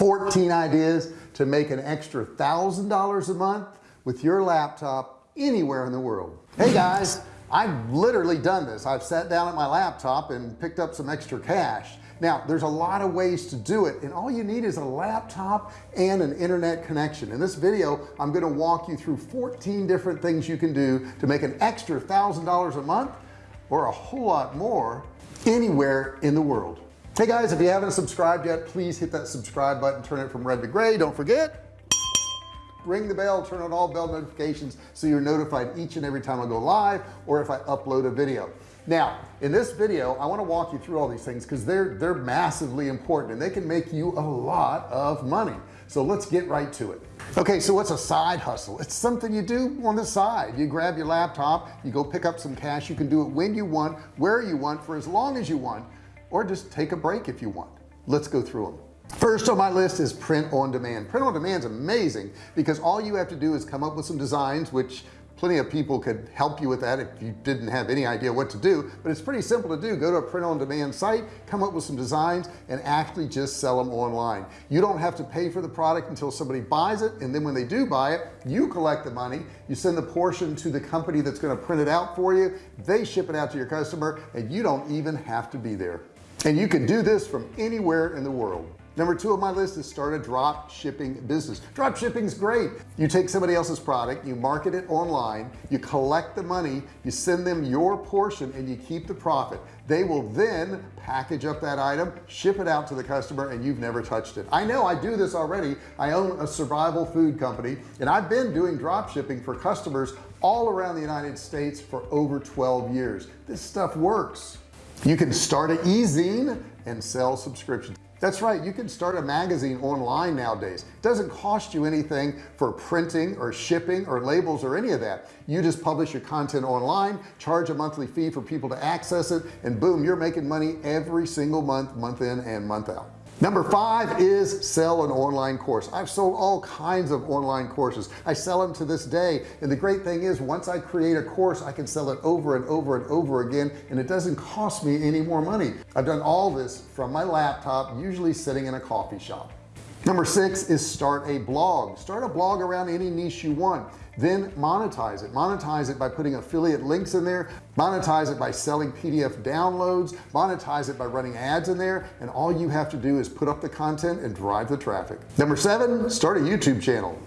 14 ideas to make an extra thousand dollars a month with your laptop anywhere in the world. Hey guys I've literally done this. I've sat down at my laptop and picked up some extra cash. Now there's a lot of ways to do it and all you need is a laptop and an internet connection. In this video I'm going to walk you through 14 different things you can do to make an extra thousand dollars a month or a whole lot more anywhere in the world hey guys if you haven't subscribed yet please hit that subscribe button turn it from red to gray. Don't forget ring the bell turn on all bell notifications so you're notified each and every time I go live or if I upload a video. Now in this video I want to walk you through all these things because they're they're massively important and they can make you a lot of money. So let's get right to it. Okay so what's a side hustle? It's something you do on the side. You grab your laptop you go pick up some cash you can do it when you want where you want for as long as you want or just take a break if you want. Let's go through them first on my list is print on demand. Print on demand is amazing because all you have to do is come up with some designs which plenty of people could help you with that if you didn't have any idea what to do but it's pretty simple to do. Go to a print on demand site come up with some designs and actually just sell them online. You don't have to pay for the product until somebody buys it and then when they do buy it you collect the money. You send the portion to the company that's going to print it out for you. They ship it out to your customer and you don't even have to be there and you can do this from anywhere in the world. Number two on my list is start a drop shipping business. Drop shipping is great. You take somebody else's product you market it online you collect the money you send them your portion and you keep the profit. They will then package up that item ship it out to the customer and you've never touched it. I know I do this already. I own a survival food company and I've been doing drop shipping for customers all around the United States for over 12 years. This stuff works you can start an e-zine and sell subscriptions. That's right you can start a magazine online nowadays. It doesn't cost you anything for printing or shipping or labels or any of that. You just publish your content online charge a monthly fee for people to access it and boom you're making money every single month month in and month out number five is sell an online course. I've sold all kinds of online courses. I sell them to this day. And the great thing is once I create a course I can sell it over and over and over again and it doesn't cost me any more money. I've done all this from my laptop usually sitting in a coffee shop number six is start a blog. Start a blog around any niche you want. Then monetize it. Monetize it by putting affiliate links in there. Monetize it by selling PDF downloads. Monetize it by running ads in there. And all you have to do is put up the content and drive the traffic. Number seven start a YouTube channel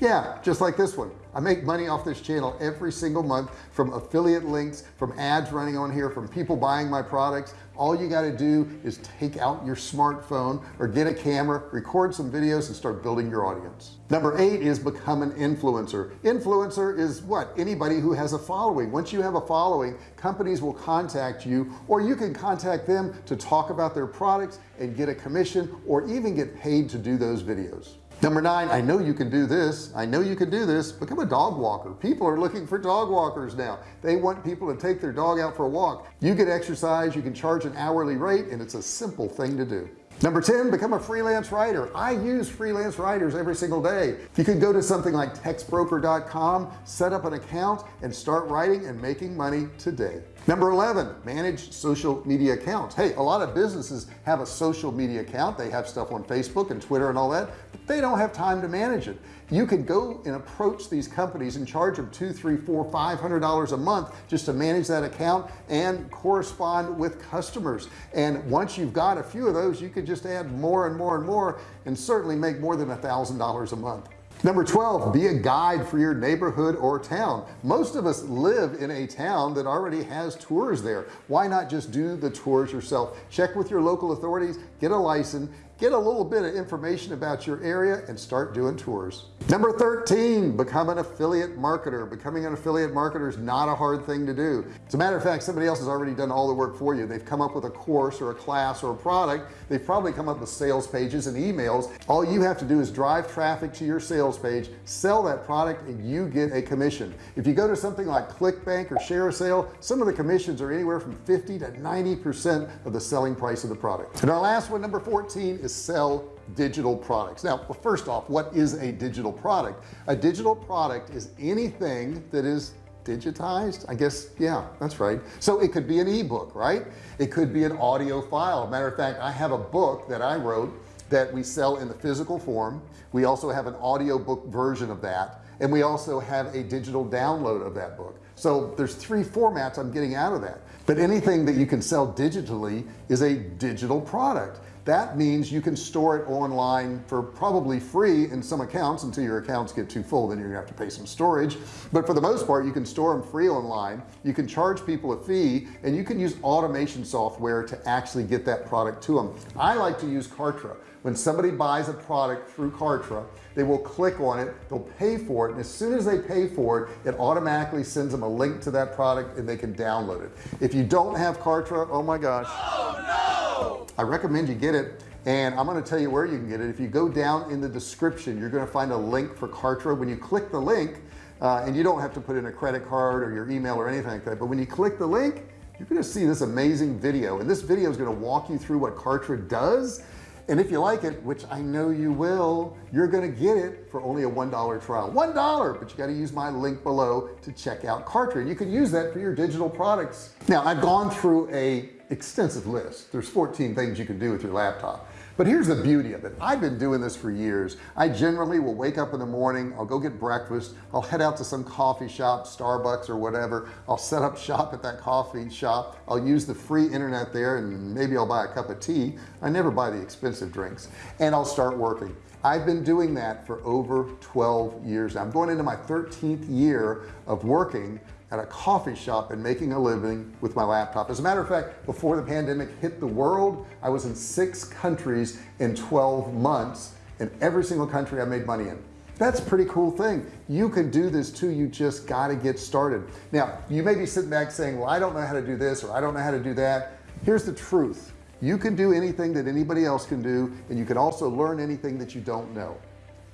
yeah just like this one. I make money off this channel every single month from affiliate links from ads running on here from people buying my products. All you got to do is take out your smartphone or get a camera record some videos and start building your audience. Number eight is become an influencer. Influencer is what? Anybody who has a following. Once you have a following companies will contact you or you can contact them to talk about their products and get a commission or even get paid to do those videos number nine I know you can do this. I know you can do this. Become a dog walker. People are looking for dog walkers now. They want people to take their dog out for a walk. You get exercise. You can charge an hourly rate and it's a simple thing to do. Number 10 become a freelance writer. I use freelance writers every single day. You could go to something like textbroker.com set up an account and start writing and making money today. Number 11 manage social media accounts. Hey a lot of businesses have a social media account. They have stuff on Facebook and Twitter and all that they don't have time to manage it. You could go and approach these companies and charge them two three four five hundred dollars a month just to manage that account and correspond with customers. And once you've got a few of those you could just add more and more and more and certainly make more than a thousand dollars a month. Number 12 be a guide for your neighborhood or town. Most of us live in a town that already has tours there. Why not just do the tours yourself? Check with your local authorities get a license get a little bit of information about your area and start doing tours. Number 13 become an affiliate marketer. Becoming an affiliate marketer is not a hard thing to do. As a matter of fact somebody else has already done all the work for you. They've come up with a course or a class or a product. They've probably come up with sales pages and emails. All you have to do is drive traffic to your sales page sell that product and you get a commission. If you go to something like clickbank or ShareASale some of the commissions are anywhere from 50 to 90 percent of the selling price of the product. And our last one number 14 is is sell digital products. Now well, first off what is a digital product? A digital product is anything that is digitized I guess yeah that's right. So it could be an ebook right? It could be an audio file. Matter of fact I have a book that I wrote that we sell in the physical form. We also have an audiobook version of that and we also have a digital download of that book. So there's three formats I'm getting out of that but anything that you can sell digitally is a digital product. That means you can store it online for probably free in some accounts until your accounts get too full then you're gonna have to pay some storage. But for the most part you can store them free online. You can charge people a fee and you can use automation software to actually get that product to them I like to use Kartra when somebody buys a product through Kartra they will click on it they'll pay for it and as soon as they pay for it it automatically sends them a link to that product and they can download it. If you don't have Kartra oh my gosh. Oh, no. I recommend you get it and I'm going to tell you where you can get it. If you go down in the description you're going to find a link for Kartra. When you click the link uh, and you don't have to put in a credit card or your email or anything like that but when you click the link you're going to see this amazing video and this video is going to walk you through what Kartra does and if you like it which I know you will you're gonna get it for only a one dollar trial. One dollar but you got to use my link below to check out Kartra. You can use that for your digital products. Now I've gone through a extensive list. There's 14 things you can do with your laptop. But here's the beauty of it. I've been doing this for years. I generally will wake up in the morning I'll go get breakfast I'll head out to some coffee shop Starbucks or whatever. I'll set up shop at that coffee shop. I'll use the free internet there and maybe I'll buy a cup of tea. I never buy the expensive drinks. And I'll start working. I've been doing that for over 12 years. I'm going into my 13th year of working at a coffee shop and making a living with my laptop. As a matter of fact before the pandemic hit the world I was in six countries in 12 months in every single country I made money in. That's a pretty cool thing. You can do this too. You just got to get started. Now you may be sitting back saying well I don't know how to do this or I don't know how to do that. Here's the truth. You can do anything that anybody else can do and you can also learn anything that you don't know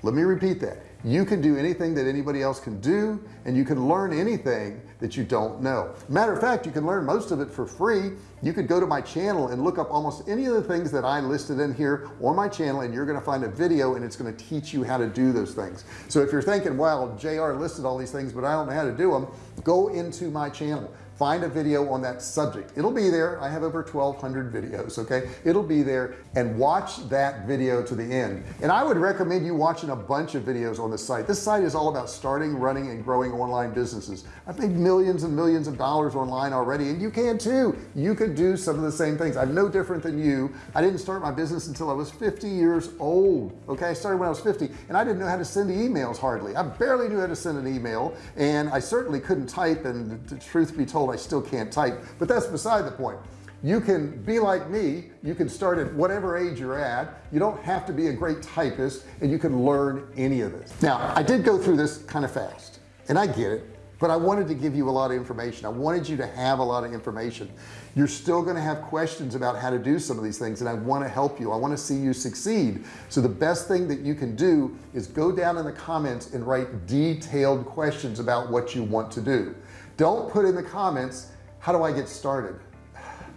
let me repeat that. You can do anything that anybody else can do and you can learn anything that you don't know. Matter of fact you can learn most of it for free. You could go to my channel and look up almost any of the things that I listed in here on my channel and you're going to find a video and it's going to teach you how to do those things. So if you're thinking well JR listed all these things but I don't know how to do them go into my channel find a video on that subject. It'll be there. I have over 1200 videos okay? It'll be there and watch that video to the end. And I would recommend you watching a bunch of videos on the site. This site is all about starting running and growing online businesses. I've made millions and millions of dollars online already and you can too. You could do some of the same things. I'm no different than you. I didn't start my business until I was 50 years old okay? I started when I was 50 and I didn't know how to send emails hardly. I barely knew how to send an email and I certainly couldn't type and the truth be told I still can't type. But that's beside the point. You can be like me you can start at whatever age you're at. You don't have to be a great typist and you can learn any of this now I did go through this kind of fast and I get it but I wanted to give you a lot of information. I wanted you to have a lot of information. You're still going to have questions about how to do some of these things and I want to help you. I want to see you succeed. So the best thing that you can do is go down in the comments and write detailed questions about what you want to do don't put in the comments how do I get started?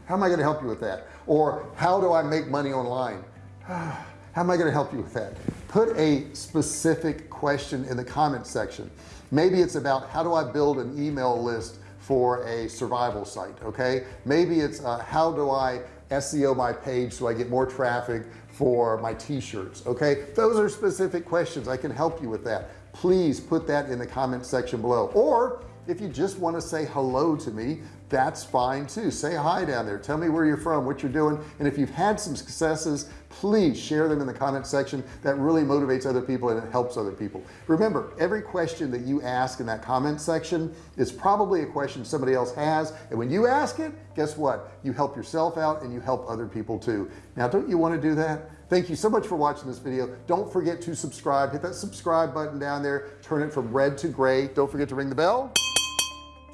How am I going to help you with that? Or how do I make money online? How am I going to help you with that? Put a specific question in the comment section. Maybe it's about how do I build an email list for a survival site? Okay? Maybe it's uh, how do I SEO my page so I get more traffic for my t-shirts? Okay? Those are specific questions. I can help you with that. Please put that in the comment section below. Or if you just want to say hello to me that's fine too. Say hi down there. Tell me where you're from what you're doing. And if you've had some successes please share them in the comment section. That really motivates other people and it helps other people. Remember every question that you ask in that comment section is probably a question somebody else has. And when you ask it guess what? You help yourself out and you help other people too. Now don't you want to do that? Thank you so much for watching this video. Don't forget to subscribe. Hit that subscribe button down there. Turn it from red to gray. Don't forget to ring the bell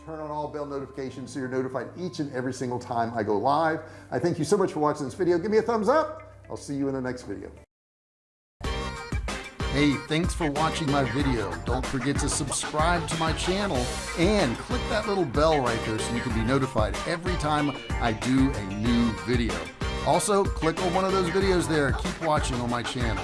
turn on all bell notifications so you're notified each and every single time I go live. I thank you so much for watching this video. Give me a thumbs up. I'll see you in the next video. Hey thanks for watching my video. Don't forget to subscribe to my channel and click that little bell right there so you can be notified every time I do a new video. Also click on one of those videos there. Keep watching on my channel